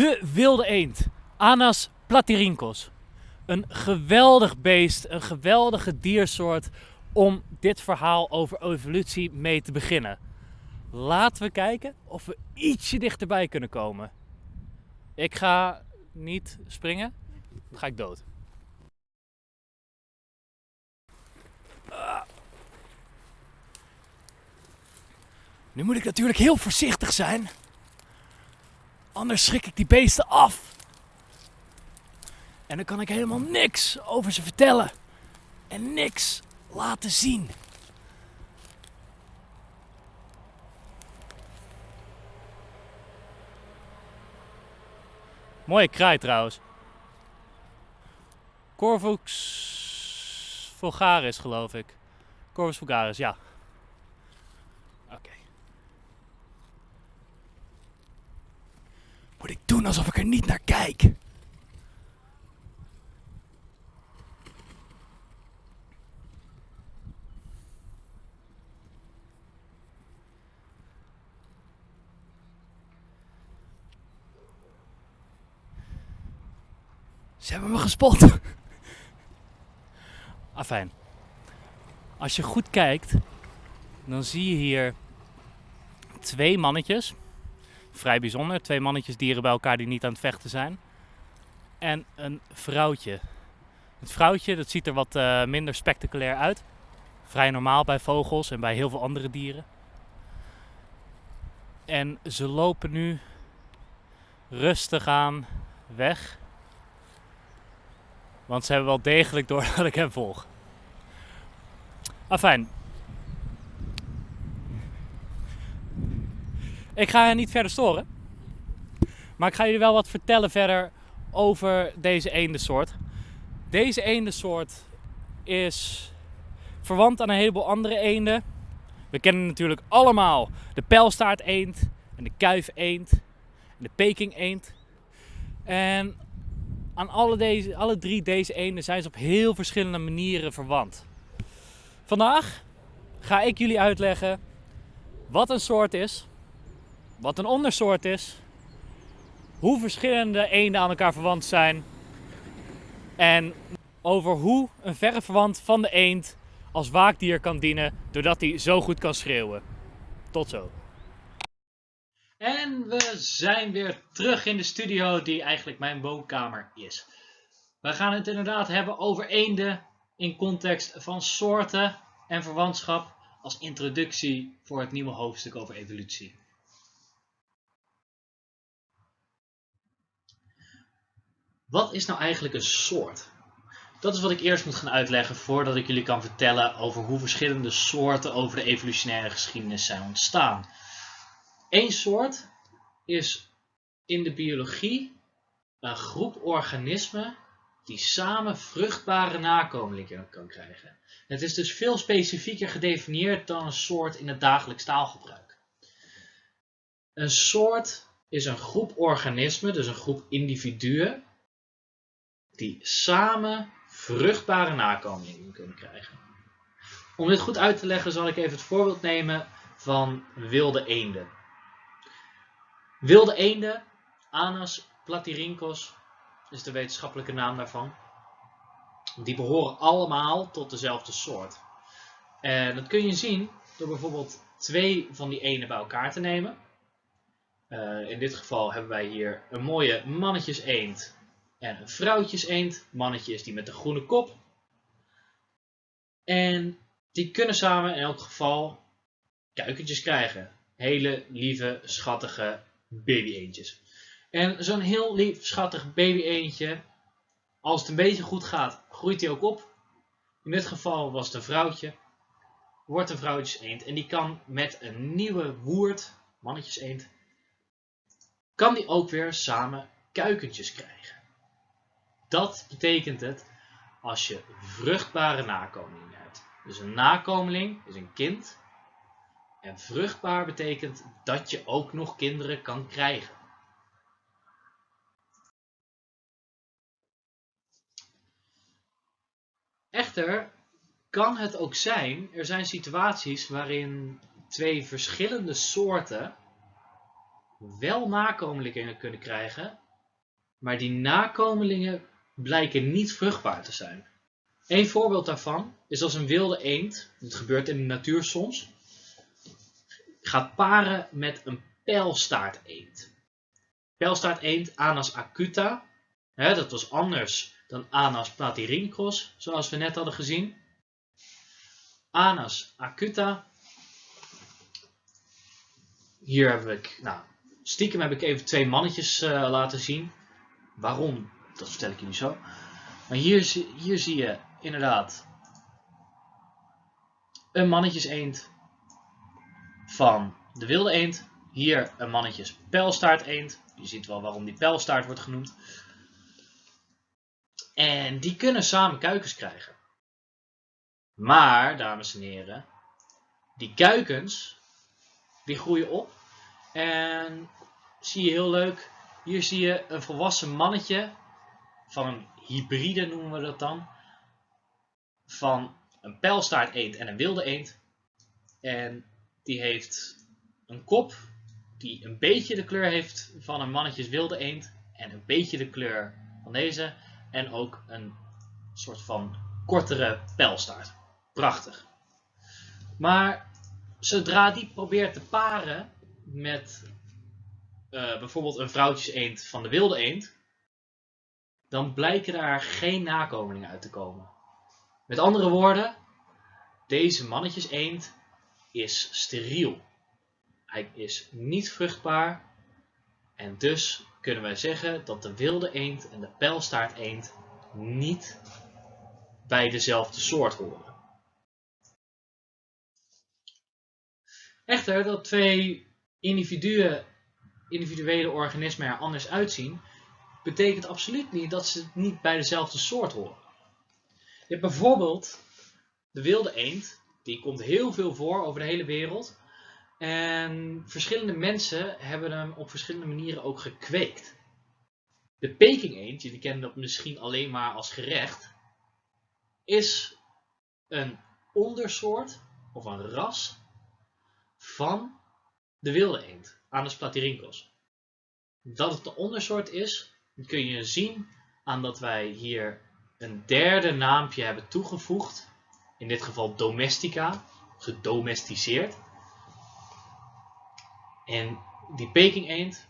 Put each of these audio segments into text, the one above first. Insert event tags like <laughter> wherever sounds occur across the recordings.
De wilde eend, Anas platyrhynchos. Een geweldig beest, een geweldige diersoort om dit verhaal over evolutie mee te beginnen. Laten we kijken of we ietsje dichterbij kunnen komen. Ik ga niet springen, dan ga ik dood. Nu moet ik natuurlijk heel voorzichtig zijn. Anders schrik ik die beesten af. En dan kan ik helemaal niks over ze vertellen. En niks laten zien. Mooie kraai trouwens. Corvus vulgaris geloof ik. Corvus vulgaris, ja. Ik doen alsof ik er niet naar kijk? Ze hebben me gespot. <laughs> Afijn. Als je goed kijkt, dan zie je hier twee mannetjes. Vrij bijzonder. Twee mannetjes dieren bij elkaar die niet aan het vechten zijn. En een vrouwtje. Het vrouwtje dat ziet er wat uh, minder spectaculair uit. Vrij normaal bij vogels en bij heel veel andere dieren. En ze lopen nu rustig aan weg. Want ze hebben wel degelijk door <laughs> dat ik hem volg. Afijn. Ik ga niet verder storen. Maar ik ga jullie wel wat vertellen verder over deze eendensoort. Deze eendensoort is verwant aan een heleboel andere eenden. We kennen natuurlijk allemaal de pijlstaarteend en de kuifeend en de peking-eend. En aan alle, deze, alle drie deze eenden zijn ze op heel verschillende manieren verwant. Vandaag ga ik jullie uitleggen wat een soort is, wat een ondersoort is, hoe verschillende eenden aan elkaar verwant zijn en over hoe een verre verwant van de eend als waakdier kan dienen doordat hij zo goed kan schreeuwen. Tot zo. En we zijn weer terug in de studio die eigenlijk mijn woonkamer is. We gaan het inderdaad hebben over eenden in context van soorten en verwantschap als introductie voor het nieuwe hoofdstuk over evolutie. Wat is nou eigenlijk een soort? Dat is wat ik eerst moet gaan uitleggen voordat ik jullie kan vertellen over hoe verschillende soorten over de evolutionaire geschiedenis zijn ontstaan. Eén soort is in de biologie een groep organismen die samen vruchtbare nakomelingen kan krijgen. Het is dus veel specifieker gedefinieerd dan een soort in het dagelijks taalgebruik. Een soort is een groep organismen, dus een groep individuen, die samen vruchtbare nakomelingen kunnen krijgen. Om dit goed uit te leggen zal ik even het voorbeeld nemen van wilde eenden. Wilde eenden, Anas platyrhynchos is de wetenschappelijke naam daarvan. Die behoren allemaal tot dezelfde soort. En dat kun je zien door bijvoorbeeld twee van die enen bij elkaar te nemen. Uh, in dit geval hebben wij hier een mooie mannetjes eend en een vrouwtjes eend. Mannetje is die met de groene kop. En die kunnen samen in elk geval kuikentjes krijgen. Hele lieve, schattige baby eendjes. En zo'n heel lief, schattig baby eendje, als het een beetje goed gaat, groeit hij ook op. In dit geval was het een vrouwtje, wordt een vrouwtjes eend. En die kan met een nieuwe woerd, mannetjes eend, kan die ook weer samen kuikentjes krijgen. Dat betekent het als je vruchtbare nakomelingen hebt. Dus een nakomeling is een kind. En vruchtbaar betekent dat je ook nog kinderen kan krijgen. Echter kan het ook zijn, er zijn situaties waarin twee verschillende soorten wel nakomelingen kunnen krijgen, maar die nakomelingen blijken niet vruchtbaar te zijn. Een voorbeeld daarvan is als een wilde eend, dat gebeurt in de natuur soms, gaat paren met een pijlstaarteend. Pijlstaarteend, Anas acuta, hè, dat was anders dan Anas platyrhynchos, zoals we net hadden gezien. Anas acuta. Hier heb ik, nou, stiekem heb ik even twee mannetjes uh, laten zien. Waarom? Dat vertel ik jullie zo. Maar hier, hier zie je inderdaad een mannetjes eend van de wilde eend. Hier een mannetjes pijlstaart eend. Je ziet wel waarom die pijlstaart wordt genoemd. En die kunnen samen kuikens krijgen. Maar, dames en heren, die kuikens, die groeien op. En zie je heel leuk, hier zie je een volwassen mannetje van een hybride noemen we dat dan. Van een pijlstaart eend en een wilde eend. En die heeft een kop die een beetje de kleur heeft van een mannetjes wilde eend. En een beetje de kleur van deze. En ook een soort van kortere pijlstaart. Prachtig. Maar zodra die probeert te paren met uh, bijvoorbeeld een vrouwtjes eend van de wilde eend, dan blijken daar geen nakomelingen uit te komen. Met andere woorden, deze mannetjes eend is steriel. Hij is niet vruchtbaar en dus kunnen wij zeggen dat de wilde eend en de pijlstaart eend niet bij dezelfde soort horen. Echter, dat twee individuen, individuele organismen er anders uitzien, betekent absoluut niet dat ze niet bij dezelfde soort horen. Je hebt bijvoorbeeld de wilde eend, die komt heel veel voor over de hele wereld. En verschillende mensen hebben hem op verschillende manieren ook gekweekt. De Peking eend, jullie kennen dat misschien alleen maar als gerecht, is een ondersoort of een ras van de wilde eend, Anas platyrhynchos. Dat het de ondersoort is, kun je zien aan dat wij hier een derde naampje hebben toegevoegd. In dit geval domestica, gedomesticeerd. En die Peking eend,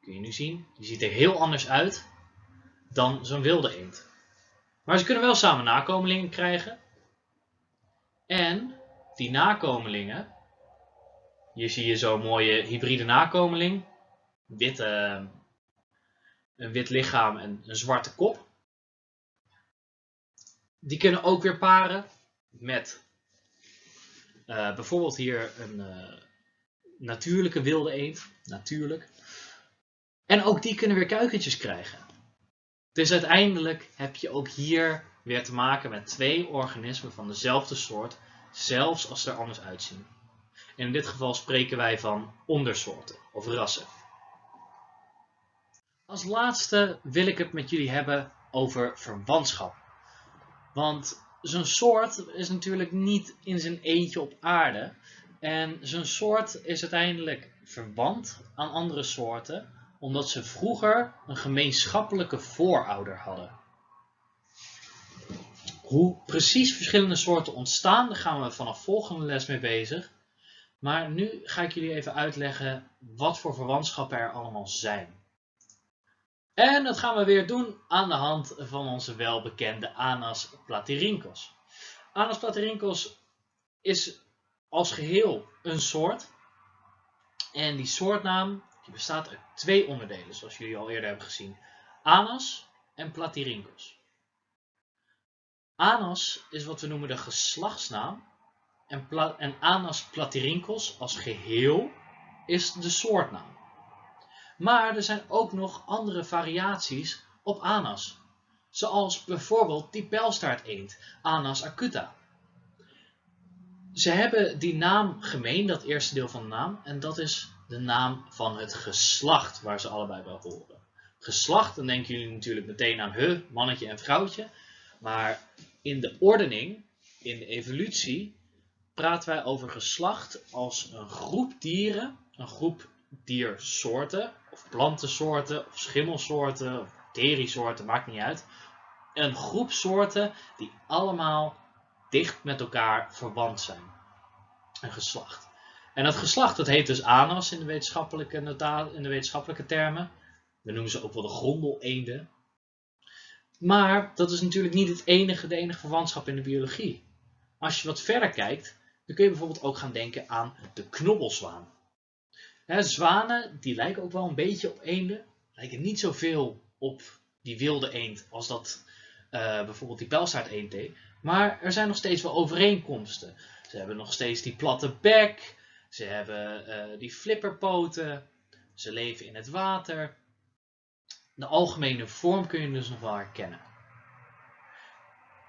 kun je nu zien, die ziet er heel anders uit dan zo'n wilde eend. Maar ze kunnen wel samen nakomelingen krijgen. En die nakomelingen, hier zie je zo'n mooie hybride nakomeling. Witte, een wit lichaam en een zwarte kop. Die kunnen ook weer paren met uh, bijvoorbeeld hier een uh, natuurlijke wilde eend. Natuurlijk. En ook die kunnen weer kuikentjes krijgen. Dus uiteindelijk heb je ook hier weer te maken met twee organismen van dezelfde soort, zelfs als ze er anders uitzien. En in dit geval spreken wij van ondersoorten of rassen. Als laatste wil ik het met jullie hebben over verwantschap. Want zo'n soort is natuurlijk niet in zijn eentje op aarde. En zo'n soort is uiteindelijk verwant aan andere soorten, omdat ze vroeger een gemeenschappelijke voorouder hadden. Hoe precies verschillende soorten ontstaan, daar gaan we vanaf volgende les mee bezig. Maar nu ga ik jullie even uitleggen wat voor verwantschappen er allemaal zijn. En dat gaan we weer doen aan de hand van onze welbekende Anas platyrhynchos. Anas platyrhynchos is als geheel een soort. En die soortnaam die bestaat uit twee onderdelen, zoals jullie al eerder hebben gezien. Anas en platyrhynchos. Anas is wat we noemen de geslachtsnaam. En, en Anas platyrhynchos als geheel is de soortnaam. Maar er zijn ook nog andere variaties op Anas. Zoals bijvoorbeeld die pijlstaarteend, Anas acuta. Ze hebben die naam gemeen, dat eerste deel van de naam, en dat is de naam van het geslacht waar ze allebei bij horen. Geslacht, dan denken jullie natuurlijk meteen aan he, mannetje en vrouwtje. Maar in de ordening, in de evolutie, praten wij over geslacht als een groep dieren, een groep diersoorten of plantensoorten, of schimmelsoorten, of bacteriesoorten, maakt niet uit. Een groep soorten die allemaal dicht met elkaar verwant zijn. Een geslacht. En dat geslacht dat heet dus anas in de wetenschappelijke, in de wetenschappelijke termen. We noemen ze ook wel de grondeleenden. Maar dat is natuurlijk niet het enige, de enige verwantschap in de biologie. Als je wat verder kijkt, dan kun je bijvoorbeeld ook gaan denken aan de knobbelzwaan. Zwanen die lijken ook wel een beetje op eenden. Lijken niet zoveel op die wilde eend als dat uh, bijvoorbeeld die pijlstaart deed. Maar er zijn nog steeds wel overeenkomsten. Ze hebben nog steeds die platte bek. Ze hebben uh, die flipperpoten. Ze leven in het water. De algemene vorm kun je dus nog wel herkennen.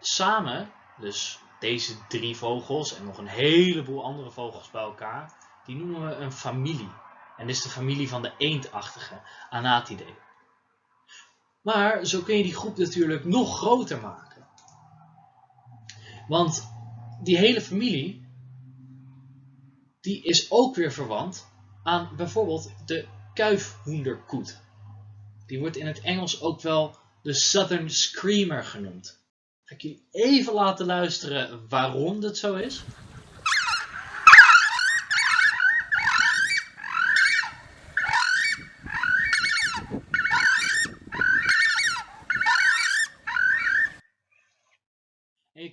Samen, dus deze drie vogels en nog een heleboel andere vogels bij elkaar, die noemen we een familie. En is de familie van de eendachtige Anatidae. Maar zo kun je die groep natuurlijk nog groter maken. Want die hele familie, die is ook weer verwant aan bijvoorbeeld de kuifhoenderkoet. Die wordt in het Engels ook wel de Southern Screamer genoemd. Ga ik jullie even laten luisteren waarom dat zo is.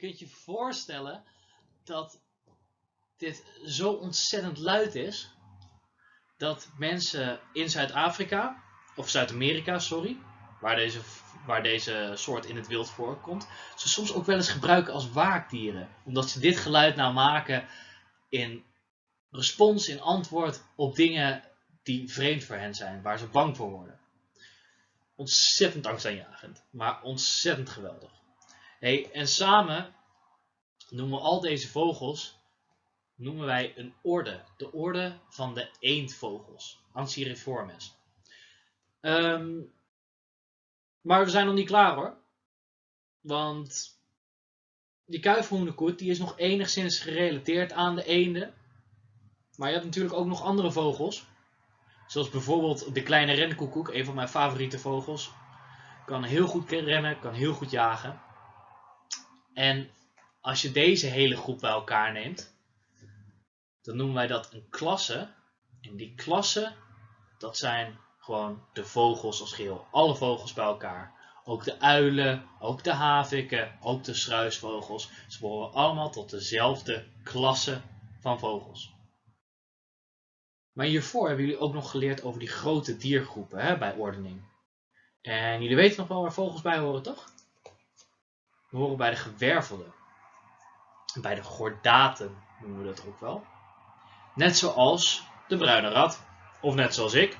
Kunt je voorstellen dat dit zo ontzettend luid is dat mensen in Zuid-Afrika of Zuid-Amerika, sorry, waar deze, waar deze soort in het wild voorkomt, ze soms ook wel eens gebruiken als waakdieren. Omdat ze dit geluid nou maken in respons, in antwoord op dingen die vreemd voor hen zijn, waar ze bang voor worden. Ontzettend angstaanjagend, maar ontzettend geweldig. Hey, en samen noemen we al deze vogels noemen wij een orde. De orde van de eendvogels. Anciriformes. Um, maar we zijn nog niet klaar hoor. Want die kuifhoenderkoet die is nog enigszins gerelateerd aan de eenden. Maar je hebt natuurlijk ook nog andere vogels. Zoals bijvoorbeeld de kleine renkoekoek, een van mijn favoriete vogels. Kan heel goed rennen, kan heel goed jagen. En als je deze hele groep bij elkaar neemt, dan noemen wij dat een klasse. En die klassen, dat zijn gewoon de vogels als geheel. Alle vogels bij elkaar. Ook de uilen, ook de haviken, ook de struisvogels. Ze behoren allemaal tot dezelfde klasse van vogels. Maar hiervoor hebben jullie ook nog geleerd over die grote diergroepen hè, bij ordening. En jullie weten nog wel waar vogels bij horen, toch? We horen bij de gewervelden. Bij de gordaten noemen we dat ook wel. Net zoals de bruine rat. Of net zoals ik.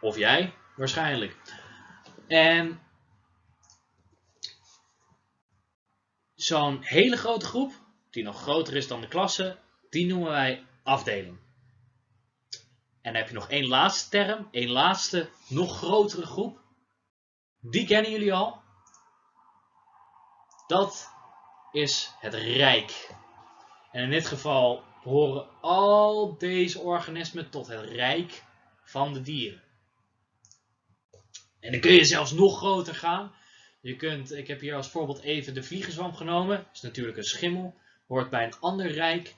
Of jij, waarschijnlijk. En zo'n hele grote groep, die nog groter is dan de klasse, die noemen wij afdeling. En dan heb je nog één laatste term, één laatste, nog grotere groep. Die kennen jullie al. Dat is het rijk. En in dit geval behoren al deze organismen tot het rijk van de dieren. En dan kun je zelfs nog groter gaan. Je kunt, ik heb hier als voorbeeld even de vliegenzwam genomen. Dat is natuurlijk een schimmel. Hoort bij een ander rijk.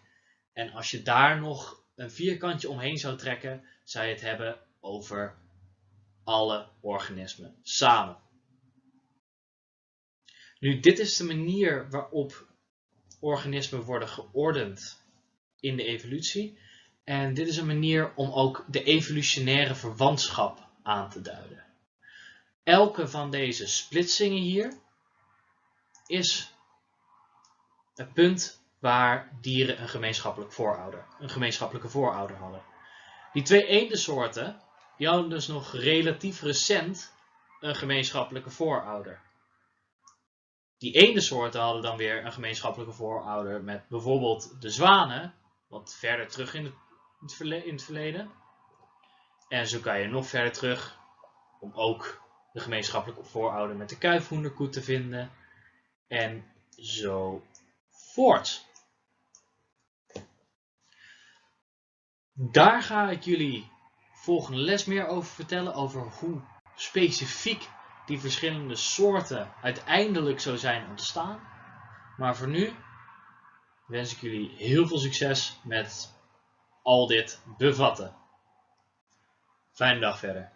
En als je daar nog een vierkantje omheen zou trekken, zou je het hebben over alle organismen samen. Nu, dit is de manier waarop organismen worden geordend in de evolutie. En dit is een manier om ook de evolutionaire verwantschap aan te duiden. Elke van deze splitsingen hier is het punt waar dieren een gemeenschappelijk voorouder, een gemeenschappelijke voorouder hadden. Die twee eendensoorten die hadden dus nog relatief recent een gemeenschappelijke voorouder. Die eendensoorten hadden dan weer een gemeenschappelijke voorouder met bijvoorbeeld de zwanen, wat verder terug in het, in het verleden. En zo kan je nog verder terug om ook de gemeenschappelijke voorouder met de kuifhoenderkoet te vinden. En zo voort. Daar ga ik jullie volgende les meer over vertellen. Over hoe specifiek die verschillende soorten uiteindelijk zo zijn ontstaan. Maar voor nu wens ik jullie heel veel succes met al dit bevatten. Fijne dag verder.